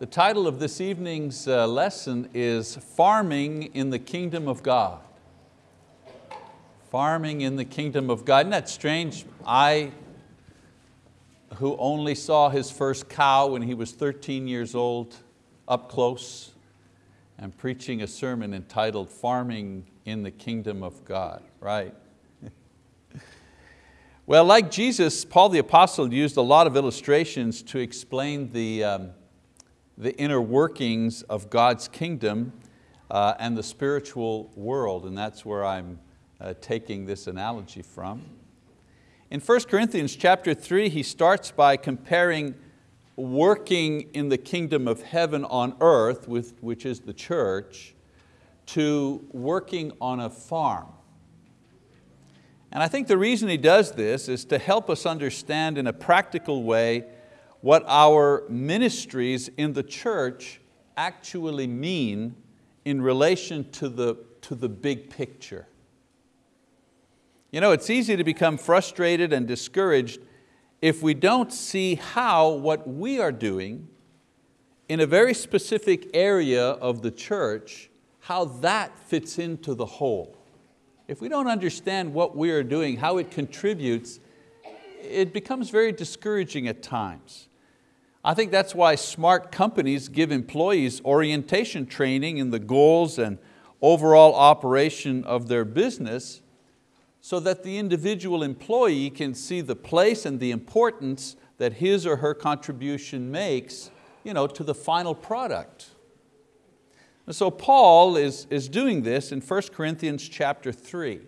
The title of this evening's uh, lesson is Farming in the Kingdom of God. Farming in the Kingdom of God. Isn't that strange? I, who only saw his first cow when he was 13 years old, up close, am preaching a sermon entitled Farming in the Kingdom of God, right? well, like Jesus, Paul the Apostle used a lot of illustrations to explain the, um, the inner workings of God's kingdom uh, and the spiritual world, and that's where I'm uh, taking this analogy from. In 1 Corinthians chapter 3, he starts by comparing working in the kingdom of heaven on earth, with, which is the church, to working on a farm. And I think the reason he does this is to help us understand in a practical way what our ministries in the church actually mean in relation to the, to the big picture. You know, it's easy to become frustrated and discouraged if we don't see how what we are doing in a very specific area of the church, how that fits into the whole. If we don't understand what we are doing, how it contributes, it becomes very discouraging at times. I think that's why smart companies give employees orientation training in the goals and overall operation of their business so that the individual employee can see the place and the importance that his or her contribution makes you know, to the final product. And so Paul is, is doing this in 1 Corinthians chapter 3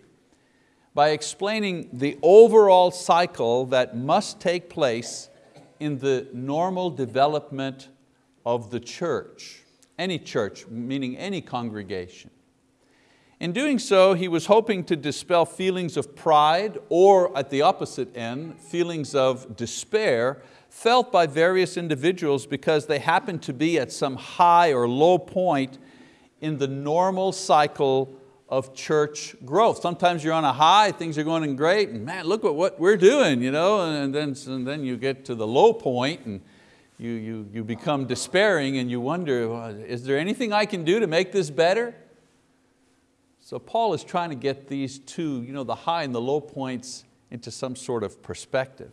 by explaining the overall cycle that must take place in the normal development of the church, any church, meaning any congregation. In doing so, he was hoping to dispel feelings of pride or at the opposite end, feelings of despair felt by various individuals because they happened to be at some high or low point in the normal cycle of church growth. Sometimes you're on a high, things are going great, and man, look at what we're doing, you know? and, then, and then you get to the low point and you, you, you become despairing and you wonder, well, is there anything I can do to make this better? So Paul is trying to get these two, you know, the high and the low points into some sort of perspective.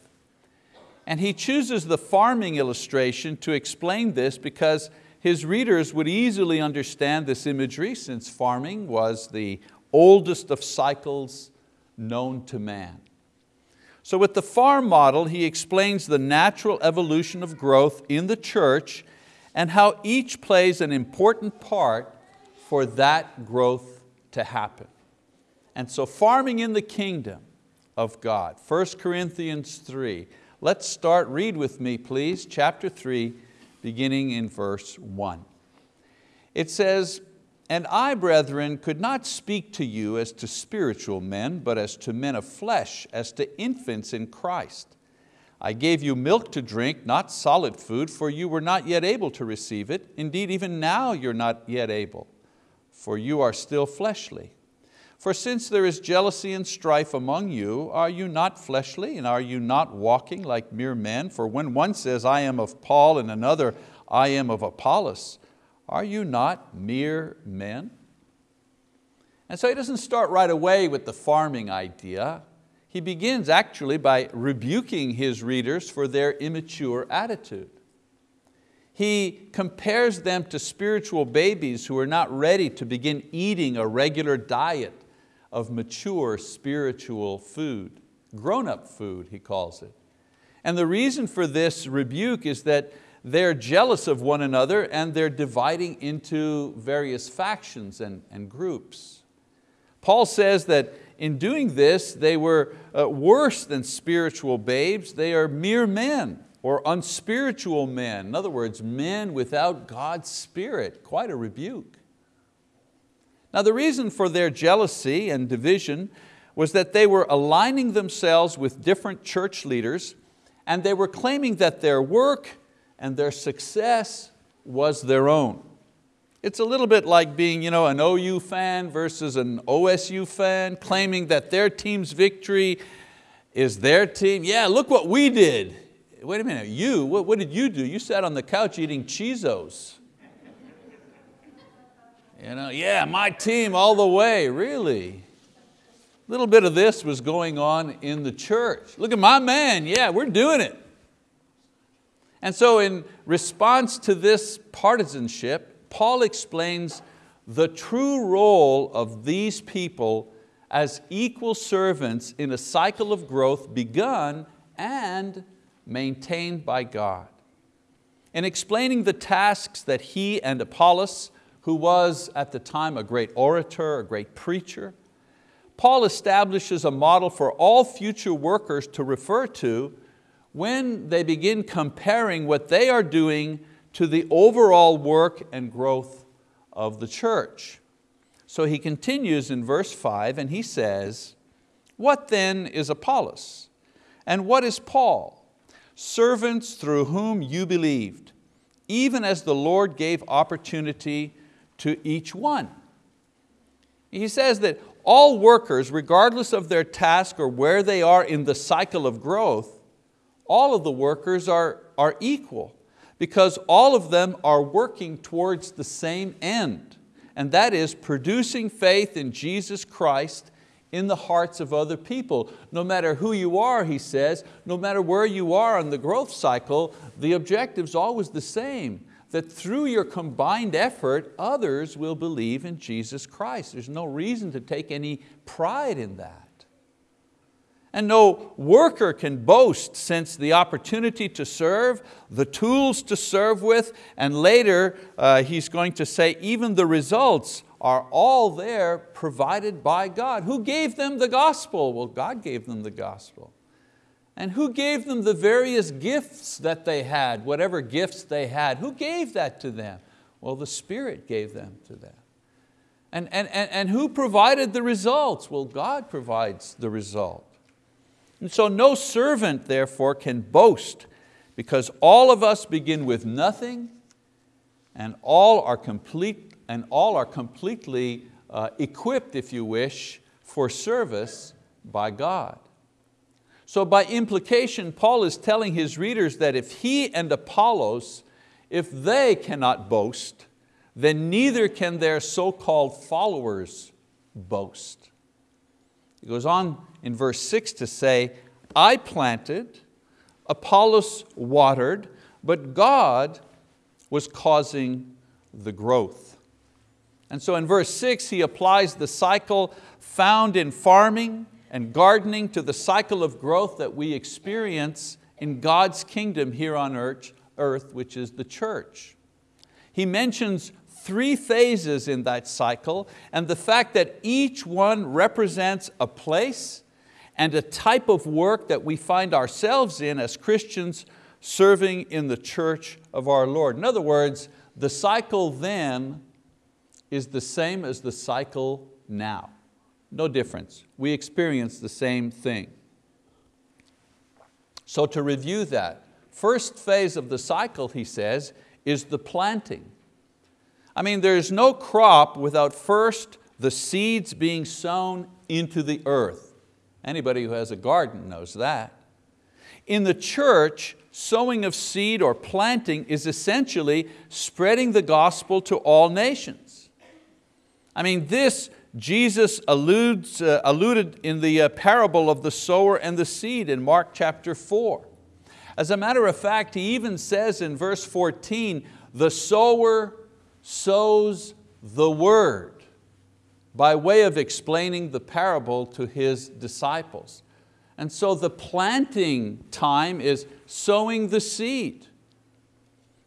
And he chooses the farming illustration to explain this because his readers would easily understand this imagery since farming was the oldest of cycles known to man. So with the farm model, he explains the natural evolution of growth in the church and how each plays an important part for that growth to happen. And so farming in the kingdom of God, 1 Corinthians 3. Let's start, read with me please, chapter 3, beginning in verse one. It says, and I, brethren, could not speak to you as to spiritual men, but as to men of flesh, as to infants in Christ. I gave you milk to drink, not solid food, for you were not yet able to receive it. Indeed, even now you're not yet able, for you are still fleshly. For since there is jealousy and strife among you, are you not fleshly and are you not walking like mere men? For when one says, I am of Paul and another, I am of Apollos, are you not mere men? And so he doesn't start right away with the farming idea. He begins actually by rebuking his readers for their immature attitude. He compares them to spiritual babies who are not ready to begin eating a regular diet of mature spiritual food, grown-up food, he calls it. And the reason for this rebuke is that they're jealous of one another and they're dividing into various factions and, and groups. Paul says that in doing this, they were uh, worse than spiritual babes. They are mere men or unspiritual men. In other words, men without God's spirit. Quite a rebuke. Now the reason for their jealousy and division was that they were aligning themselves with different church leaders and they were claiming that their work and their success was their own. It's a little bit like being you know, an OU fan versus an OSU fan, claiming that their team's victory is their team. Yeah, look what we did. wait a minute, you, what, what did you do? You sat on the couch eating Cheezos. You know, yeah, my team all the way, really. A little bit of this was going on in the church. Look at my man, yeah, we're doing it. And so in response to this partisanship, Paul explains the true role of these people as equal servants in a cycle of growth begun and maintained by God. In explaining the tasks that he and Apollos, who was at the time a great orator, a great preacher, Paul establishes a model for all future workers to refer to when they begin comparing what they are doing to the overall work and growth of the church. So he continues in verse five and he says, what then is Apollos? And what is Paul? Servants through whom you believed, even as the Lord gave opportunity to each one. He says that all workers, regardless of their task or where they are in the cycle of growth, all of the workers are, are equal because all of them are working towards the same end, and that is producing faith in Jesus Christ in the hearts of other people. No matter who you are, he says, no matter where you are on the growth cycle, the objective's always the same, that through your combined effort, others will believe in Jesus Christ. There's no reason to take any pride in that. And no worker can boast since the opportunity to serve, the tools to serve with, and later uh, he's going to say even the results are all there provided by God. Who gave them the gospel? Well, God gave them the gospel. And who gave them the various gifts that they had, whatever gifts they had? Who gave that to them? Well, the Spirit gave them to them. And, and, and, and who provided the results? Well, God provides the result. And so no servant, therefore, can boast because all of us begin with nothing and all are complete and all are completely uh, equipped, if you wish, for service by God. So by implication, Paul is telling his readers that if he and Apollos, if they cannot boast, then neither can their so-called followers boast. He goes on in verse six to say, I planted, Apollos watered, but God was causing the growth. And so in verse six, he applies the cycle found in farming and gardening to the cycle of growth that we experience in God's kingdom here on earth, earth which is the church. He mentions three phases in that cycle and the fact that each one represents a place and a type of work that we find ourselves in as Christians serving in the church of our Lord. In other words, the cycle then is the same as the cycle now. No difference. We experience the same thing. So to review that, first phase of the cycle, he says, is the planting. I mean, there's no crop without first the seeds being sown into the earth. Anybody who has a garden knows that. In the church, sowing of seed or planting is essentially spreading the gospel to all nations. I mean, this Jesus alludes, uh, alluded in the uh, parable of the sower and the seed in Mark chapter four. As a matter of fact, he even says in verse 14, the sower sows the word by way of explaining the parable to his disciples. And so the planting time is sowing the seed.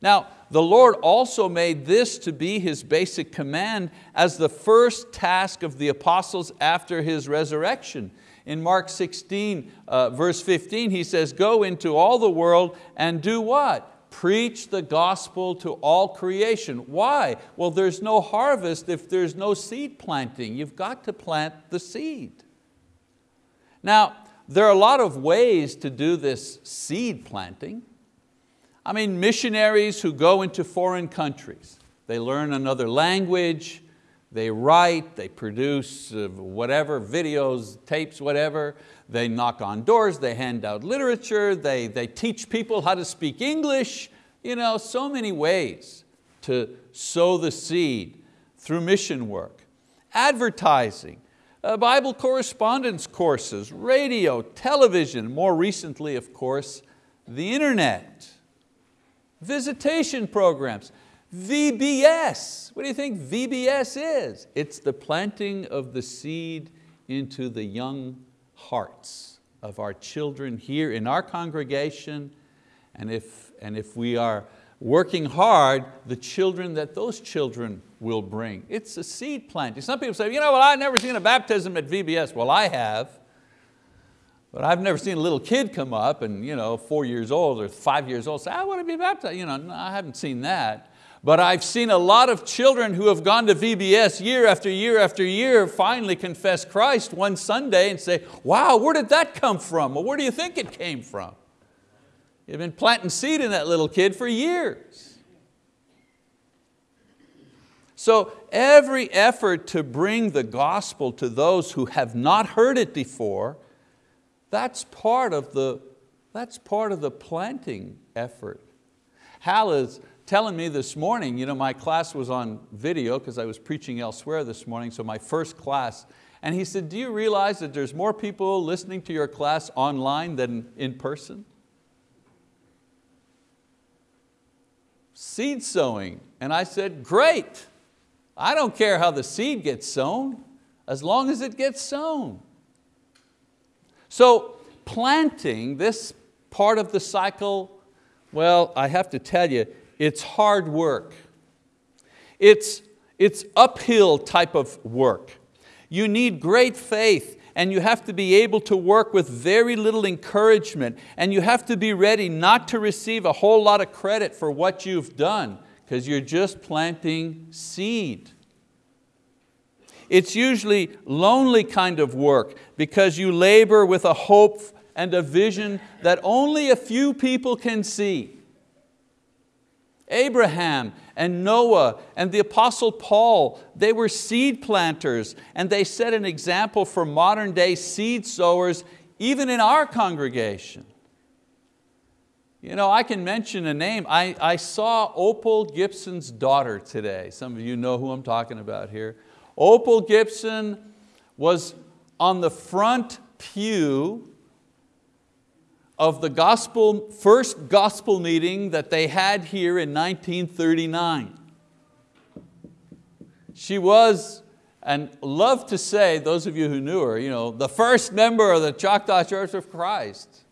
Now, the Lord also made this to be His basic command as the first task of the apostles after His resurrection. In Mark 16, uh, verse 15, He says, go into all the world and do what? Preach the gospel to all creation. Why? Well, there's no harvest if there's no seed planting. You've got to plant the seed. Now, there are a lot of ways to do this seed planting. I mean, missionaries who go into foreign countries, they learn another language, They write, they produce uh, whatever, videos, tapes, whatever. They knock on doors, they hand out literature, they, they teach people how to speak English. You know, so many ways to sow the seed through mission work. Advertising, uh, Bible correspondence courses, radio, television, more recently, of course, the internet, visitation programs, VBS. What do you think VBS is? It's the planting of the seed into the young hearts of our children here in our congregation, and if, and if we are working hard, the children that those children will bring. It's a seed planting. Some people say, you know, well, I've never seen a baptism at VBS. Well, I have. But I've never seen a little kid come up and you know, four years old or five years old say, I want to be baptized. You know, no, I haven't seen that. But I've seen a lot of children who have gone to VBS year after year after year finally confess Christ one Sunday and say, wow, where did that come from? Well, where do you think it came from? You've been planting seed in that little kid for years. So every effort to bring the gospel to those who have not heard it before, that's part of the, that's part of the planting effort. Hal is telling me this morning, you know, my class was on video because I was preaching elsewhere this morning, so my first class, and he said, do you realize that there's more people listening to your class online than in person? Seed sowing. And I said, great. I don't care how the seed gets sown, as long as it gets sown. So planting, this part of the cycle, well, I have to tell you, it's hard work. It's, it's uphill type of work. You need great faith and you have to be able to work with very little encouragement and you have to be ready not to receive a whole lot of credit for what you've done because you're just planting seed. It's usually lonely kind of work because you labor with a hope and a vision that only a few people can see. Abraham and Noah and the Apostle Paul, they were seed planters and they set an example for modern day seed sowers even in our congregation. You know, I can mention a name. I, I saw Opal Gibson's daughter today. Some of you know who I'm talking about here. Opal Gibson was on the front pew of the gospel, first gospel meeting that they had here in 1939. She was, and love to say, those of you who knew her, you know, the first member of the Choctaw Church of Christ.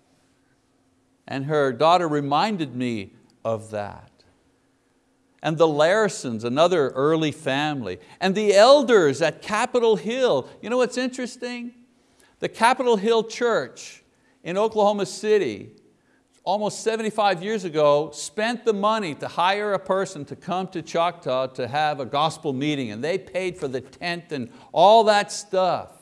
And her daughter reminded me of that. And the Larsons, another early family. And the elders at Capitol Hill. You know what's interesting? The Capitol Hill Church in Oklahoma City, almost 75 years ago, spent the money to hire a person to come to Choctaw to have a gospel meeting and they paid for the tent and all that stuff.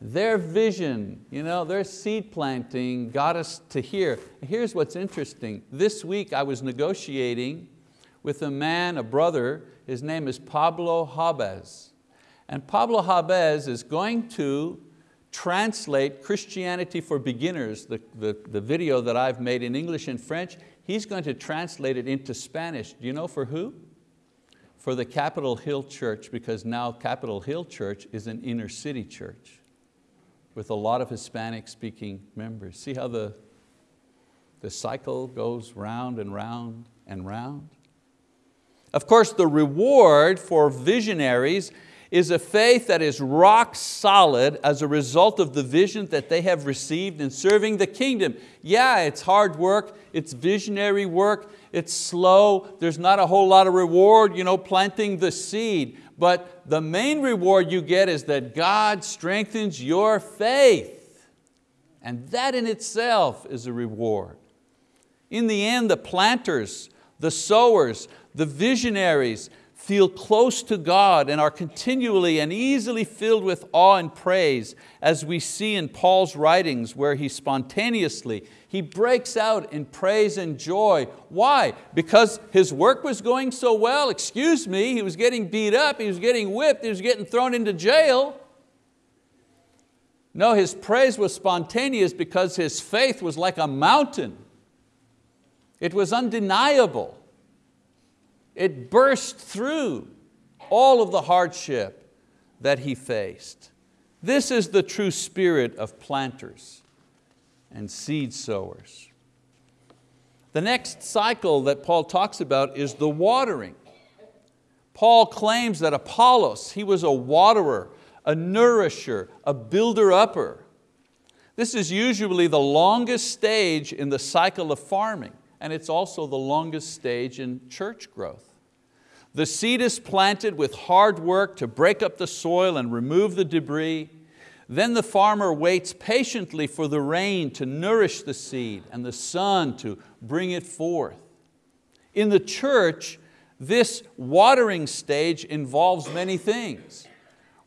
Their vision, you know, their seed planting got us to here. Here's what's interesting. This week I was negotiating with a man, a brother, his name is Pablo Habez. And Pablo Habez is going to translate Christianity for Beginners, the, the, the video that I've made in English and French, he's going to translate it into Spanish. Do you know for who? For the Capitol Hill Church, because now Capitol Hill Church is an inner city church with a lot of Hispanic speaking members. See how the, the cycle goes round and round and round? Of course, the reward for visionaries is a faith that is rock solid as a result of the vision that they have received in serving the kingdom. Yeah, it's hard work, it's visionary work, it's slow, there's not a whole lot of reward, you know, planting the seed, but the main reward you get is that God strengthens your faith. And that in itself is a reward. In the end, the planters, the sowers, the visionaries, feel close to God and are continually and easily filled with awe and praise as we see in Paul's writings where he spontaneously, he breaks out in praise and joy. Why? Because his work was going so well, excuse me, he was getting beat up, he was getting whipped, he was getting thrown into jail. No, his praise was spontaneous because his faith was like a mountain. It was undeniable. It burst through all of the hardship that he faced. This is the true spirit of planters and seed sowers. The next cycle that Paul talks about is the watering. Paul claims that Apollos, he was a waterer, a nourisher, a builder-upper. This is usually the longest stage in the cycle of farming and it's also the longest stage in church growth. The seed is planted with hard work to break up the soil and remove the debris. Then the farmer waits patiently for the rain to nourish the seed and the sun to bring it forth. In the church, this watering stage involves many things.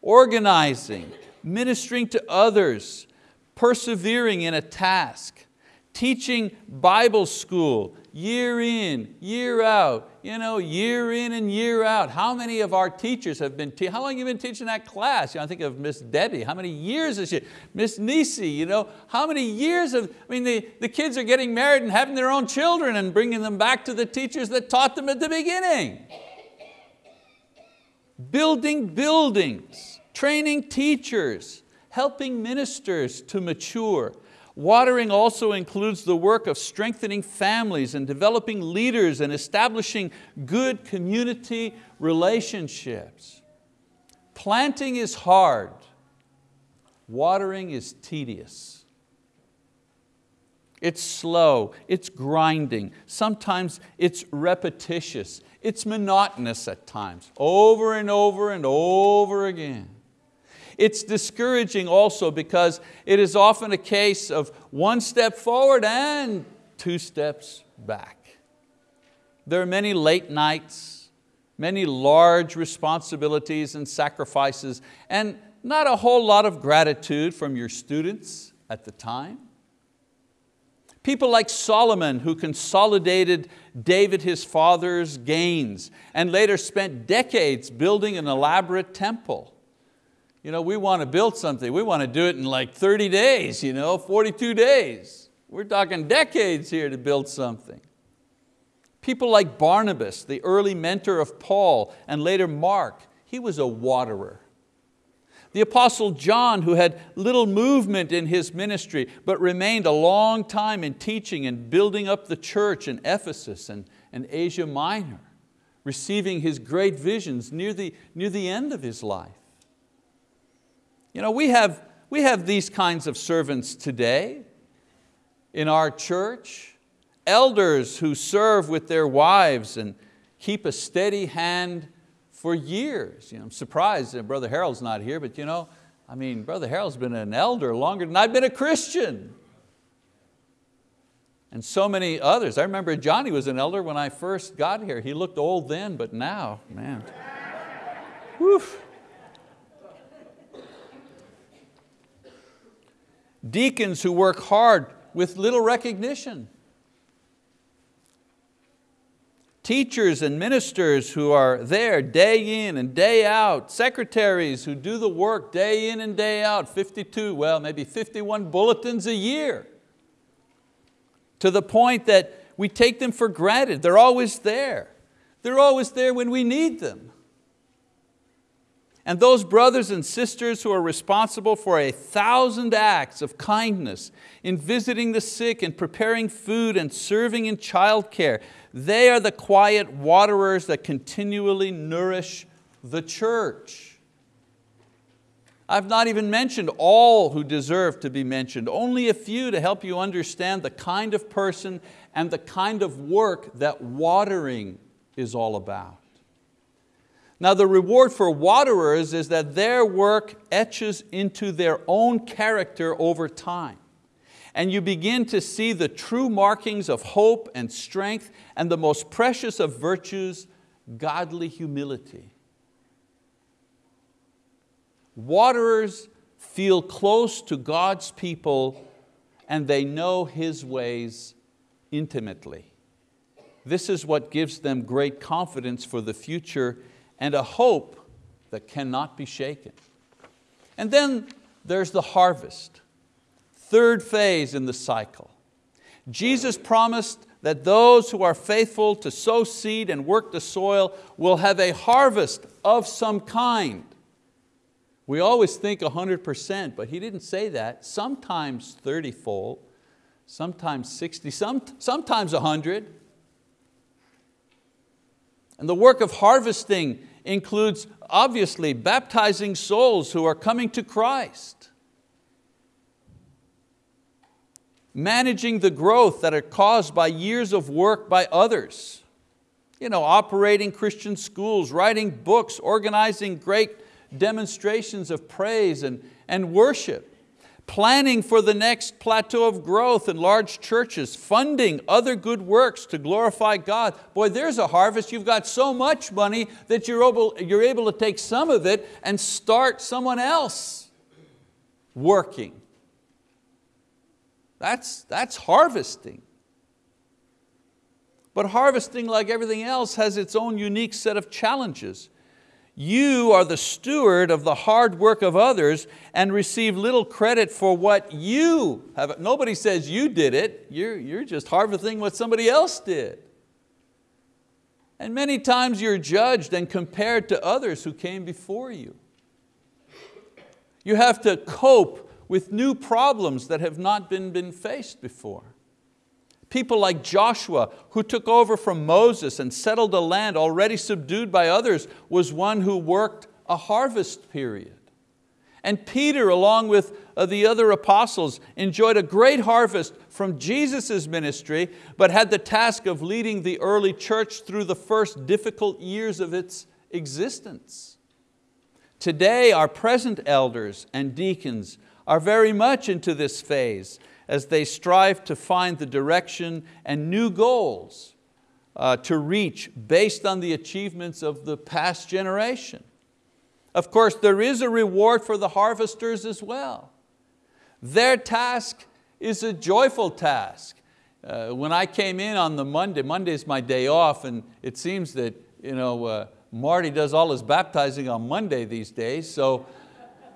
Organizing, ministering to others, persevering in a task, teaching Bible school year in, year out, you know, year in and year out. How many of our teachers have been, how long have you been teaching that class? You know, I think of Miss Debbie, how many years is she? Miss Nisi, you know, how many years of, I mean, the, the kids are getting married and having their own children and bringing them back to the teachers that taught them at the beginning. Building buildings, training teachers, helping ministers to mature, Watering also includes the work of strengthening families and developing leaders and establishing good community relationships. Planting is hard, watering is tedious. It's slow, it's grinding, sometimes it's repetitious, it's monotonous at times, over and over and over again. It's discouraging also because it is often a case of one step forward and two steps back. There are many late nights, many large responsibilities and sacrifices, and not a whole lot of gratitude from your students at the time. People like Solomon who consolidated David his father's gains and later spent decades building an elaborate temple you know, we want to build something, we want to do it in like 30 days, you know, 42 days. We're talking decades here to build something. People like Barnabas, the early mentor of Paul and later Mark, he was a waterer. The apostle John, who had little movement in his ministry, but remained a long time in teaching and building up the church in Ephesus and, and Asia Minor, receiving his great visions near the, near the end of his life. You know, we have, we have these kinds of servants today in our church, elders who serve with their wives and keep a steady hand for years. You know, I'm surprised that Brother Harold's not here, but you know, I mean, Brother Harold's been an elder longer than I've been a Christian. And so many others. I remember Johnny was an elder when I first got here. He looked old then, but now, man. Woof. Deacons who work hard with little recognition, teachers and ministers who are there day in and day out, secretaries who do the work day in and day out, 52, well maybe 51 bulletins a year, to the point that we take them for granted. They're always there. They're always there when we need them. And those brothers and sisters who are responsible for a thousand acts of kindness in visiting the sick and preparing food and serving in childcare, they are the quiet waterers that continually nourish the church. I've not even mentioned all who deserve to be mentioned, only a few to help you understand the kind of person and the kind of work that watering is all about. Now the reward for waterers is that their work etches into their own character over time. And you begin to see the true markings of hope and strength and the most precious of virtues godly humility. Waterers feel close to God's people and they know His ways intimately. This is what gives them great confidence for the future and a hope that cannot be shaken. And then there's the harvest, third phase in the cycle. Jesus promised that those who are faithful to sow seed and work the soil will have a harvest of some kind. We always think 100%, but he didn't say that. Sometimes 30-fold, sometimes 60, some, sometimes 100. And the work of harvesting includes obviously baptizing souls who are coming to Christ. Managing the growth that are caused by years of work by others. You know, operating Christian schools, writing books, organizing great demonstrations of praise and, and worship, planning for the next plateau of growth in large churches, funding other good works to glorify God. Boy, there's a harvest. You've got so much money that you're able, you're able to take some of it and start someone else working. That's, that's harvesting. But harvesting, like everything else, has its own unique set of challenges. You are the steward of the hard work of others and receive little credit for what you have. Nobody says you did it, you're, you're just harvesting what somebody else did. And many times you're judged and compared to others who came before you. You have to cope with new problems that have not been, been faced before. People like Joshua, who took over from Moses and settled a land already subdued by others, was one who worked a harvest period. And Peter, along with uh, the other apostles, enjoyed a great harvest from Jesus' ministry, but had the task of leading the early church through the first difficult years of its existence. Today, our present elders and deacons are very much into this phase as they strive to find the direction and new goals uh, to reach based on the achievements of the past generation. Of course, there is a reward for the harvesters as well. Their task is a joyful task. Uh, when I came in on the Monday, Monday is my day off and it seems that you know, uh, Marty does all his baptizing on Monday these days, so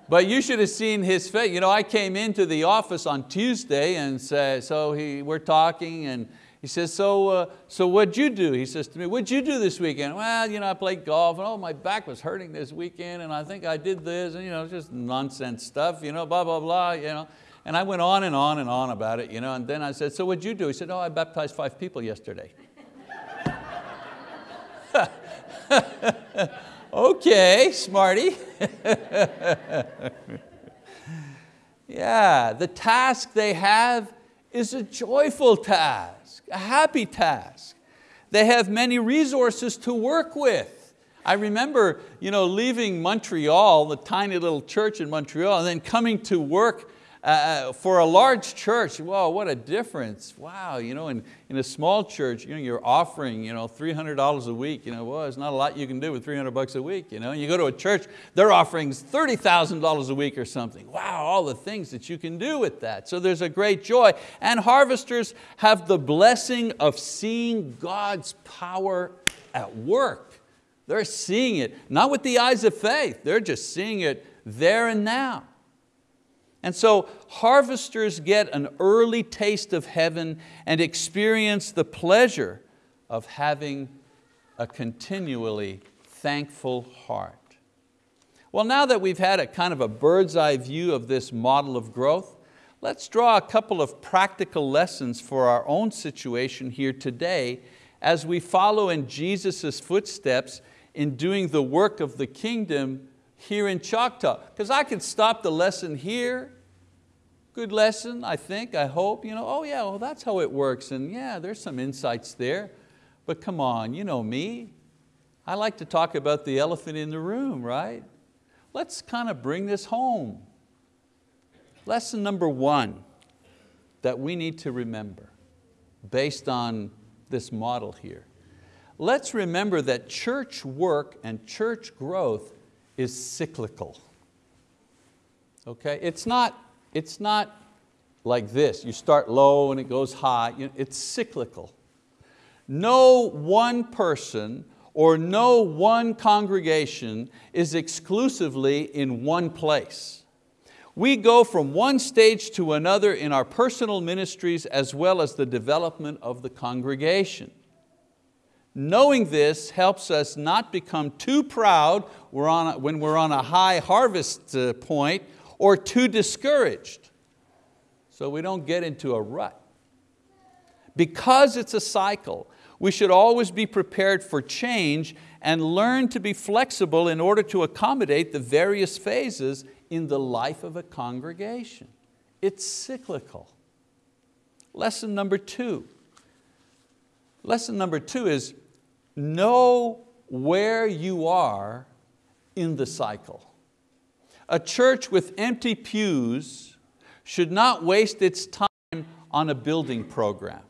but you should have seen his face. You know, I came into the office on Tuesday and say, so he, we're talking and he says, so, uh, so what'd you do? He says to me, what'd you do this weekend? Well, you know, I played golf and oh, my back was hurting this weekend and I think I did this and you know, just nonsense stuff, you know, blah, blah, blah. You know. And I went on and on and on about it. You know, and then I said, so what'd you do? He said, oh, I baptized five people yesterday. okay, smarty. yeah, the task they have is a joyful task, a happy task. They have many resources to work with. I remember you know, leaving Montreal, the tiny little church in Montreal, and then coming to work uh, uh, for a large church, wow, what a difference. Wow, you know, in, in a small church, you know, you're offering you know, $300 a week. You know, well, there's not a lot you can do with 300 bucks a week. You, know? you go to a church, they're offering $30,000 a week or something. Wow, all the things that you can do with that. So there's a great joy. And harvesters have the blessing of seeing God's power at work. They're seeing it, not with the eyes of faith, they're just seeing it there and now. And so harvesters get an early taste of heaven and experience the pleasure of having a continually thankful heart. Well, now that we've had a kind of a bird's eye view of this model of growth, let's draw a couple of practical lessons for our own situation here today as we follow in Jesus' footsteps in doing the work of the kingdom here in Choctaw. Because I could stop the lesson here, good lesson, I think, I hope. You know, oh yeah, well that's how it works, and yeah, there's some insights there. But come on, you know me. I like to talk about the elephant in the room, right? Let's kind of bring this home. Lesson number one that we need to remember based on this model here. let's remember that church work and church growth is cyclical. Okay, it's not, it's not like this. You start low and it goes high. It's cyclical. No one person or no one congregation is exclusively in one place. We go from one stage to another in our personal ministries as well as the development of the congregation. Knowing this helps us not become too proud when we're on a high harvest uh, point or too discouraged so we don't get into a rut. Because it's a cycle, we should always be prepared for change and learn to be flexible in order to accommodate the various phases in the life of a congregation. It's cyclical. Lesson number two. Lesson number two is know where you are in the cycle. A church with empty pews should not waste its time on a building program.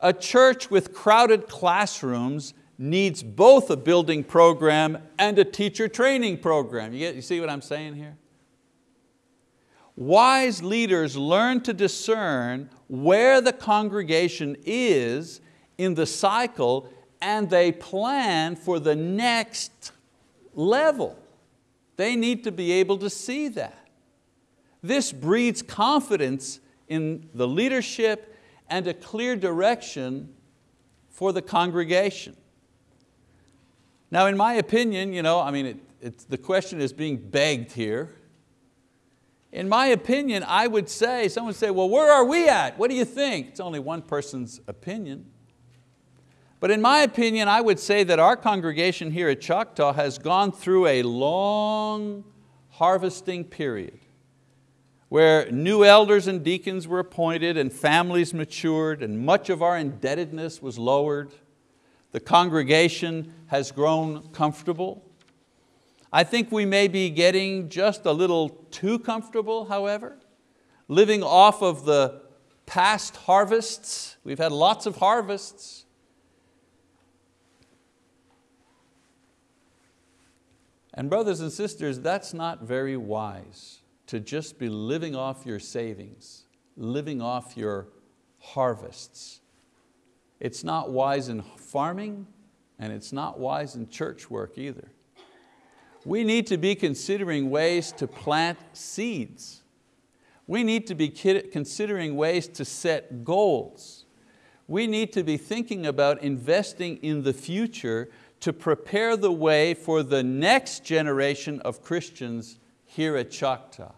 A church with crowded classrooms needs both a building program and a teacher training program. You, get, you see what I'm saying here? Wise leaders learn to discern where the congregation is in the cycle and they plan for the next level. They need to be able to see that. This breeds confidence in the leadership and a clear direction for the congregation. Now in my opinion, you know, I mean, it, the question is being begged here. In my opinion, I would say, someone would say, well, where are we at? What do you think? It's only one person's opinion. But in my opinion, I would say that our congregation here at Choctaw has gone through a long harvesting period where new elders and deacons were appointed and families matured and much of our indebtedness was lowered. The congregation has grown comfortable. I think we may be getting just a little too comfortable, however, living off of the past harvests. We've had lots of harvests. And brothers and sisters, that's not very wise to just be living off your savings, living off your harvests. It's not wise in farming and it's not wise in church work either. We need to be considering ways to plant seeds. We need to be considering ways to set goals. We need to be thinking about investing in the future to prepare the way for the next generation of Christians here at Choctaw.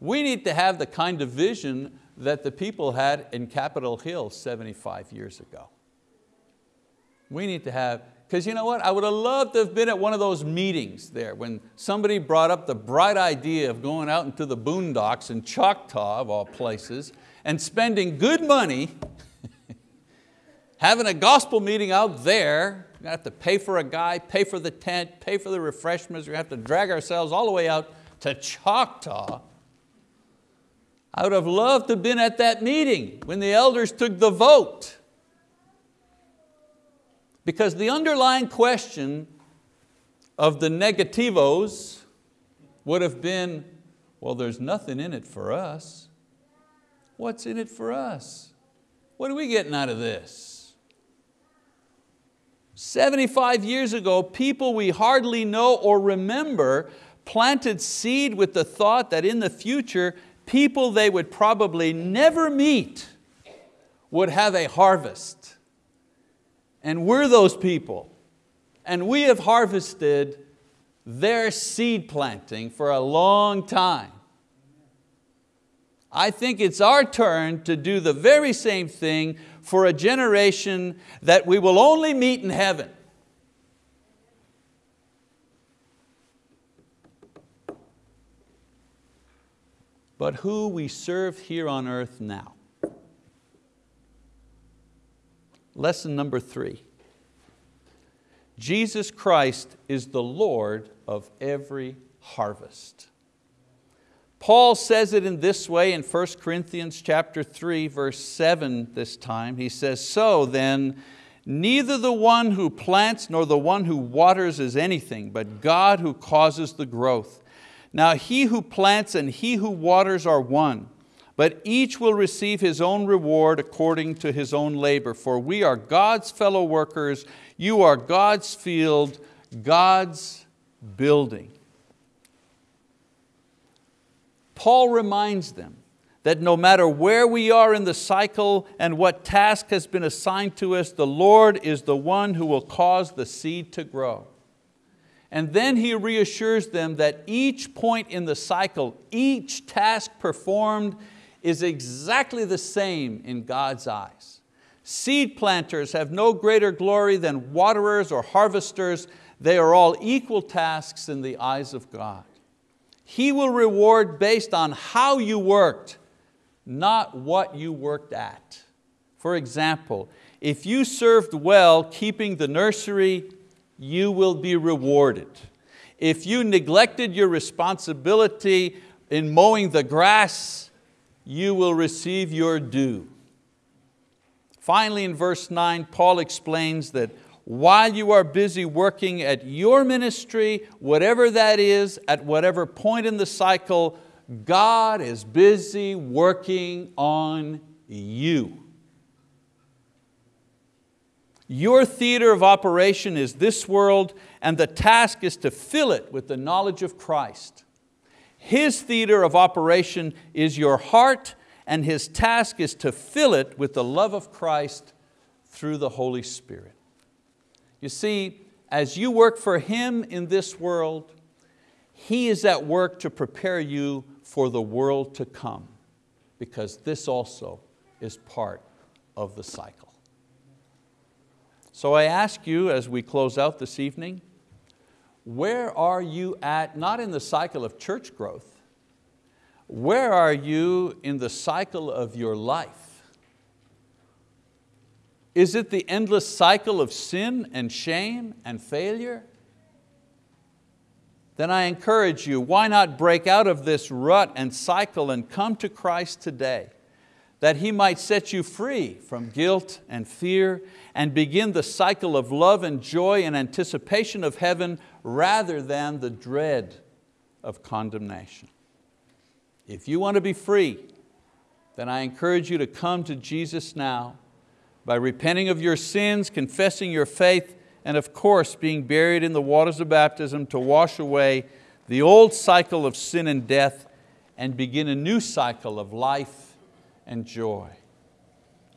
We need to have the kind of vision that the people had in Capitol Hill 75 years ago. We need to have, because you know what, I would have loved to have been at one of those meetings there when somebody brought up the bright idea of going out into the boondocks in Choctaw of all places and spending good money having a gospel meeting out there, we have to pay for a guy, pay for the tent, pay for the refreshments, we have to drag ourselves all the way out to Choctaw. I would have loved to have been at that meeting when the elders took the vote. Because the underlying question of the negativos would have been, well, there's nothing in it for us. What's in it for us? What are we getting out of this? 75 years ago, people we hardly know or remember planted seed with the thought that in the future, people they would probably never meet would have a harvest. And we're those people. And we have harvested their seed planting for a long time. I think it's our turn to do the very same thing for a generation that we will only meet in heaven. but who we serve here on earth now. Lesson number three. Jesus Christ is the Lord of every harvest. Paul says it in this way in 1 Corinthians chapter 3, verse 7 this time. He says, so then, Neither the one who plants nor the one who waters is anything, but God who causes the growth. Now he who plants and he who waters are one, but each will receive his own reward according to his own labor. For we are God's fellow workers, you are God's field, God's building. Paul reminds them that no matter where we are in the cycle and what task has been assigned to us, the Lord is the one who will cause the seed to grow. And then he reassures them that each point in the cycle, each task performed is exactly the same in God's eyes. Seed planters have no greater glory than waterers or harvesters. They are all equal tasks in the eyes of God. He will reward based on how you worked, not what you worked at. For example, if you served well keeping the nursery, you will be rewarded. If you neglected your responsibility in mowing the grass, you will receive your due. Finally, in verse 9, Paul explains that while you are busy working at your ministry, whatever that is, at whatever point in the cycle, God is busy working on you. Your theater of operation is this world and the task is to fill it with the knowledge of Christ. His theater of operation is your heart and His task is to fill it with the love of Christ through the Holy Spirit. You see, as you work for Him in this world, He is at work to prepare you for the world to come because this also is part of the cycle. So I ask you as we close out this evening, where are you at, not in the cycle of church growth, where are you in the cycle of your life? Is it the endless cycle of sin and shame and failure? then I encourage you, why not break out of this rut and cycle and come to Christ today, that He might set you free from guilt and fear and begin the cycle of love and joy and anticipation of heaven rather than the dread of condemnation. If you want to be free, then I encourage you to come to Jesus now by repenting of your sins, confessing your faith, and of course being buried in the waters of baptism to wash away the old cycle of sin and death and begin a new cycle of life and joy.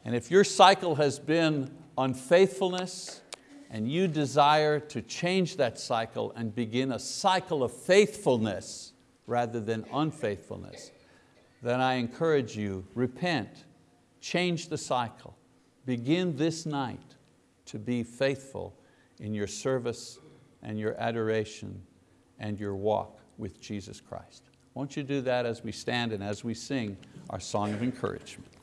And if your cycle has been unfaithfulness and you desire to change that cycle and begin a cycle of faithfulness rather than unfaithfulness, then I encourage you, repent, change the cycle, begin this night to be faithful in your service and your adoration and your walk with Jesus Christ. Won't you do that as we stand and as we sing our song of encouragement?